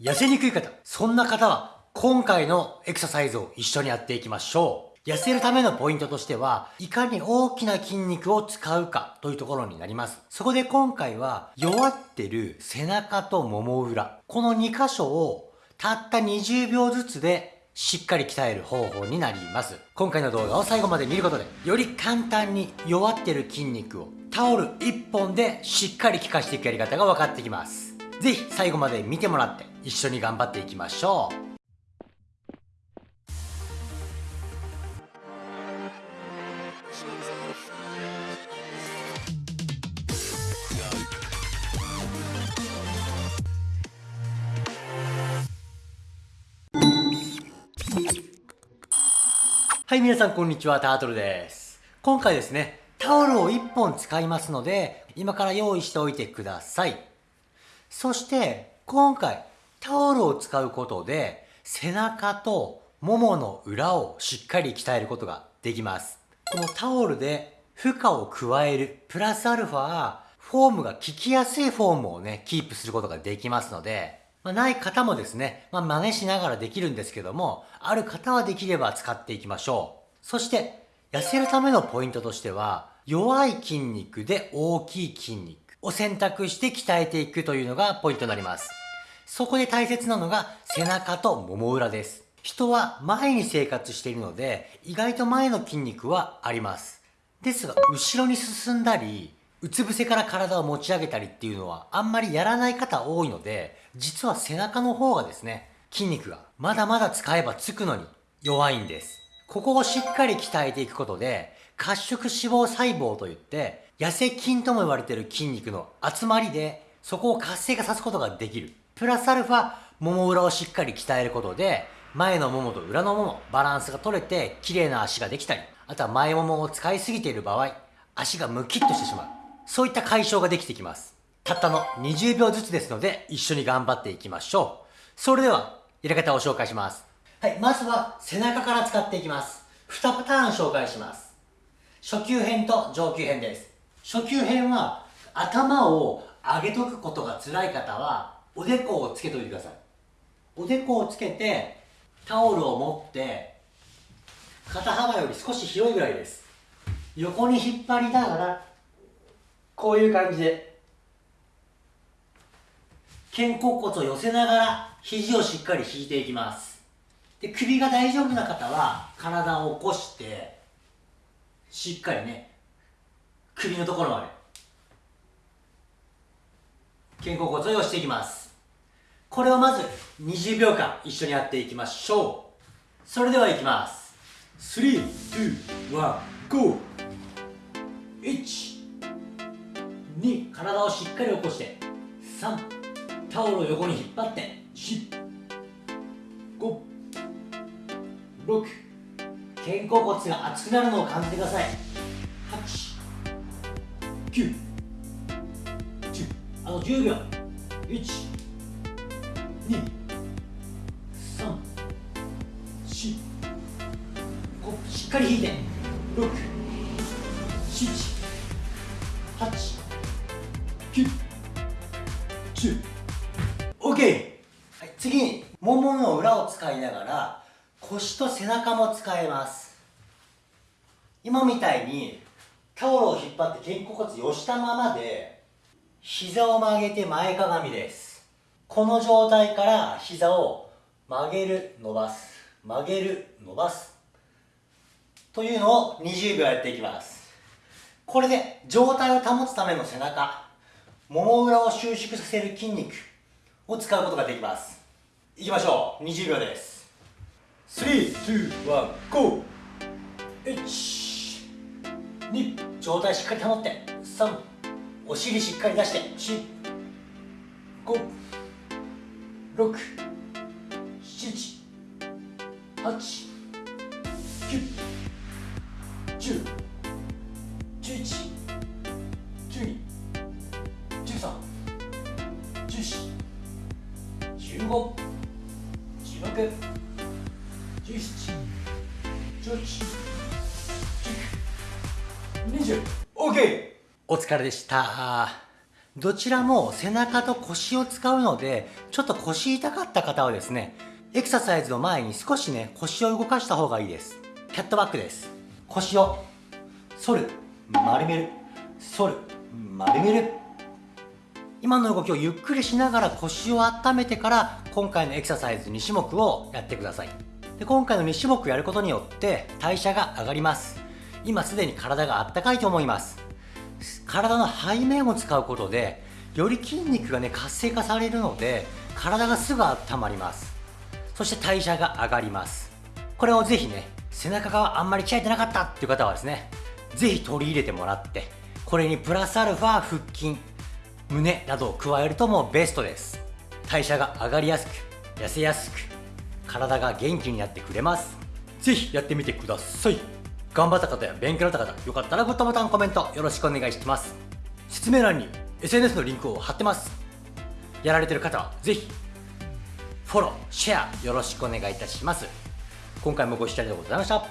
痩せにくい方、そんな方は今回のエクササイズを一緒にやっていきましょう。痩せるためのポイントとしては、いかに大きな筋肉を使うかというところになります。そこで今回は弱ってる背中ともも裏、この2箇所をたった20秒ずつでしっかり鍛える方法になります。今回の動画を最後まで見ることで、より簡単に弱ってる筋肉をタオル1本でしっかり効かしていくやり方が分かってきます。ぜひ最後まで見てもらって一緒に頑張っていきましょう。はい、皆さんこんにちは、タートルです。今回ですね、タオルを1本使いますので、今から用意しておいてください。そして、今回、タオルを使うことで、背中とももの裏をしっかり鍛えることができます。このタオルで負荷を加える、プラスアルファ、フォームが効きやすいフォームをね、キープすることができますので、まあ、ない方もですね、まあ、真似しながらできるんですけども、ある方はできれば使っていきましょう。そして、痩せるためのポイントとしては、弱い筋肉で大きい筋肉を選択して鍛えていくというのがポイントになります。そこで大切なのが背中ともも裏です。人は前に生活しているので、意外と前の筋肉はあります。ですが、後ろに進んだり、うつ伏せから体を持ち上げたりっていうのはあんまりやらない方多いので、実は背中の方がですね、筋肉がまだまだ使えばつくのに弱いんです。ここをしっかり鍛えていくことで、褐色脂肪細胞といって、痩せ筋とも言われている筋肉の集まりで、そこを活性化さすことができる。プラスアルファ、もも裏をしっかり鍛えることで、前のももと裏のもも、バランスが取れて、綺麗な足ができたり、あとは前ももを使いすぎている場合、足がムキッとしてしまう。そういった解消ができてきます。たったの20秒ずつですので、一緒に頑張っていきましょう。それでは、やり方を紹介します。はい、まずは背中から使っていきます。2パターン紹介します。初級編と上級編です。初級編は、頭を上げとくことが辛い方は、おでこをつけといてください。おでこをつけてタオルを持って肩幅より少し広いぐらいです。横に引っ張りながらこういう感じで肩甲骨を寄せながら肘をしっかり引いていきます。で首が大丈夫な方は体を起こしてしっかりね首のところまで肩甲骨を寄せていきます。これをまず20秒間一緒にやっていきましょう。それではいきます。3、2、1、GO! 1 2体をしっかり起こして3タオルを横に引っ張って4 5 6肩甲骨が熱くなるのを感じてください。8 9 10あと10秒。1しっかり引いて6 7 8 9 10 OK、はい、次にももの裏を使いながら腰と背中も使えます。今みたいにタオルを引っ張って肩甲骨を寄したままで膝を曲げて前かがみです。この状態から膝を曲げる伸ばす。曲げる伸ばす。というのを20秒やっていきます。これで状態を保つための背中もも裏を収縮させる筋肉を使うことができます。いきましょう。20秒です。321 GO! 1 2状態しっかり保って。3お尻しっかり出して。4 5六、七、八、九、十、十一、十二、十三、十四、十五、十六、十七、十八、十九、二十。OK。お疲れでした。どちらも背中と腰を使うのでちょっと腰痛かった方はですねエクササイズの前に少しね腰を動かした方がいいです。キャットバックです。腰を反る。丸める。反る。丸める。今の動きをゆっくりしながら腰を温めてから今回のエクササイズ2種目をやってください。で今回の2種目やることによって代謝が上がります。今すでに体があったかいと思います。体の背面を使うことでより筋肉がね活性化されるので体がすぐ温まります。そして代謝が上がります。これをぜひね背中があんまり鍛えてなかったっていう方はですねぜひ取り入れてもらってこれにプラスアルファ腹筋胸などを加えるともうベストです。代謝が上がりやすく痩せやすく体が元気になってくれます。ぜひやってみてください。頑張った方や勉強になった方よかったらグッドボタンコメントよろしくお願いします。説明欄に SNS のリンクを貼ってます。やられてる方はぜひフォローシェアよろしくお願いいたします。今回もご視聴ありがとうございました。